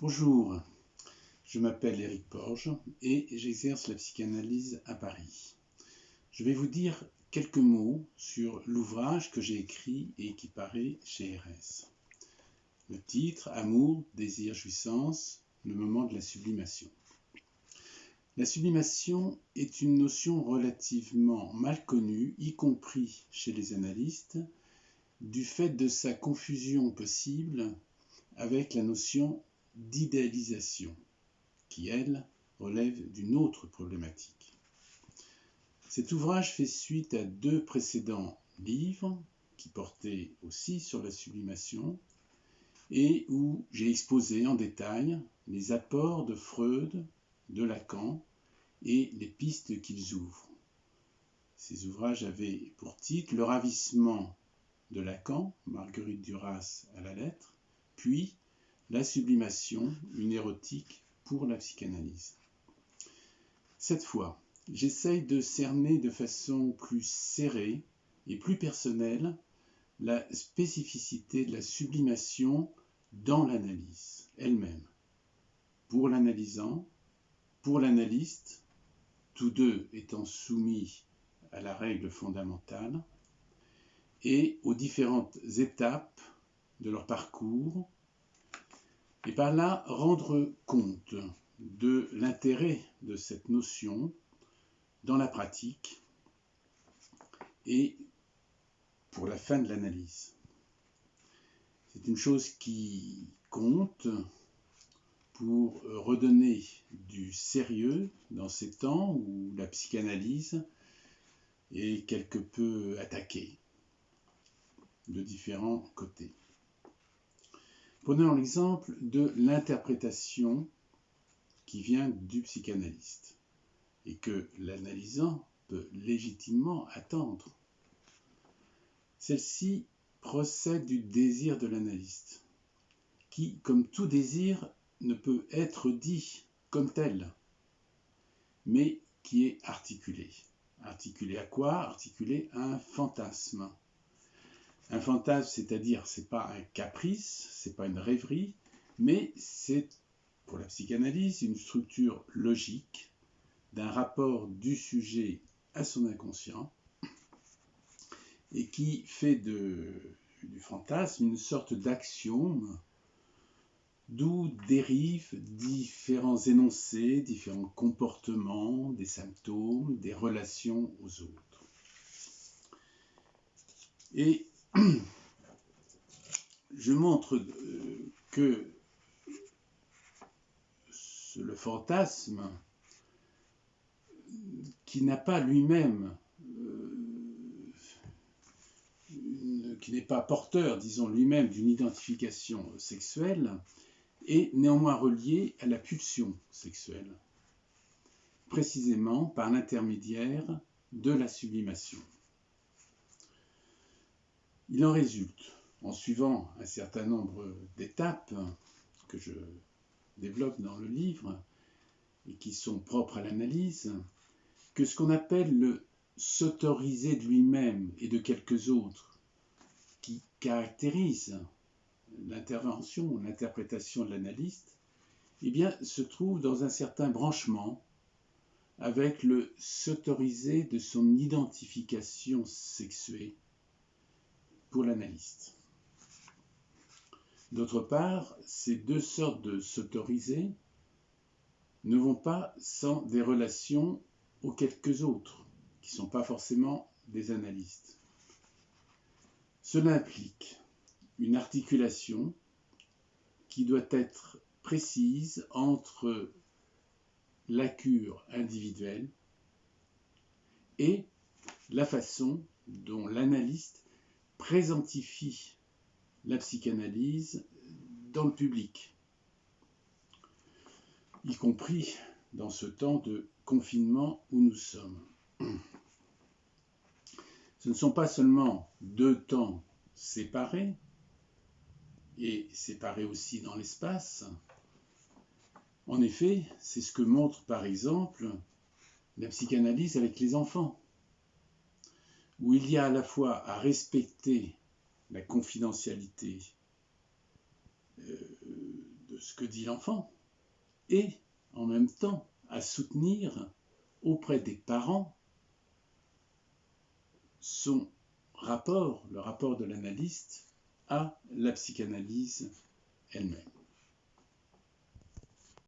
Bonjour, je m'appelle Éric Porge et j'exerce la psychanalyse à Paris. Je vais vous dire quelques mots sur l'ouvrage que j'ai écrit et qui paraît chez RS. Le titre Amour, désir, jouissance, le moment de la sublimation. La sublimation est une notion relativement mal connue, y compris chez les analystes, du fait de sa confusion possible avec la notion d'idéalisation, qui, elle, relève d'une autre problématique. Cet ouvrage fait suite à deux précédents livres qui portaient aussi sur la sublimation et où j'ai exposé en détail les apports de Freud, de Lacan et les pistes qu'ils ouvrent. Ces ouvrages avaient pour titre Le ravissement de Lacan, Marguerite Duras à la lettre, puis La sublimation, une érotique pour la psychanalyse. Cette fois, j'essaye de cerner de façon plus serrée et plus personnelle la spécificité de la sublimation dans l'analyse elle-même. Pour l'analysant, pour l'analyste, tous deux étant soumis à la règle fondamentale, et aux différentes étapes de leur parcours, et par là rendre compte de l'intérêt de cette notion dans la pratique et pour la fin de l'analyse. C'est une chose qui compte pour redonner du sérieux dans ces temps où la psychanalyse est quelque peu attaquée de différents côtés. Prenons l'exemple de l'interprétation qui vient du psychanalyste et que l'analysant peut légitimement attendre. Celle-ci procède du désir de l'analyste, qui, comme tout désir, ne peut être dit comme tel, mais qui est articulé. Articulé à quoi? Articulé à un fantasme. Un fantasme, c'est-à-dire, c'est pas un caprice, c'est pas une rêverie, mais c'est, pour la psychanalyse, une structure logique d'un rapport du sujet à son inconscient et qui fait de, du fantasme une sorte d'axiome d'où dérivent différents énoncés, différents comportements, des symptômes, des relations aux autres. Et je montre euh, que le fantasme, qui n'a pas lui-même, euh, qui n'est pas porteur, disons lui-même, d'une identification sexuelle, est néanmoins relié à la pulsion sexuelle, précisément par l'intermédiaire de la sublimation. Il en résulte, en suivant un certain nombre d'étapes que je développe dans le livre et qui sont propres à l'analyse, que ce qu'on appelle le s'autoriser de lui-même et de quelques autres, qui caractérise l'intervention, l'interprétation de l'analyste, eh se trouve dans un certain branchement avec le s'autoriser de son identification sexuée pour l'analyste. D'autre part, ces deux sortes de s'autoriser ne vont pas sans des relations aux quelques autres, qui ne sont pas forcément des analystes. Cela implique une articulation qui doit être précise entre la cure individuelle et la façon dont l'analyste présentifie la psychanalyse dans le public, y compris dans ce temps de confinement où nous sommes. Ce ne sont pas seulement deux temps séparés, et séparés aussi dans l'espace. En effet, c'est ce que montre par exemple la psychanalyse avec les enfants, où il y a à la fois à respecter la confidentialité euh, de ce que dit l'enfant et en même temps à soutenir auprès des parents son rapport, le rapport de l'analyste à la psychanalyse elle-même.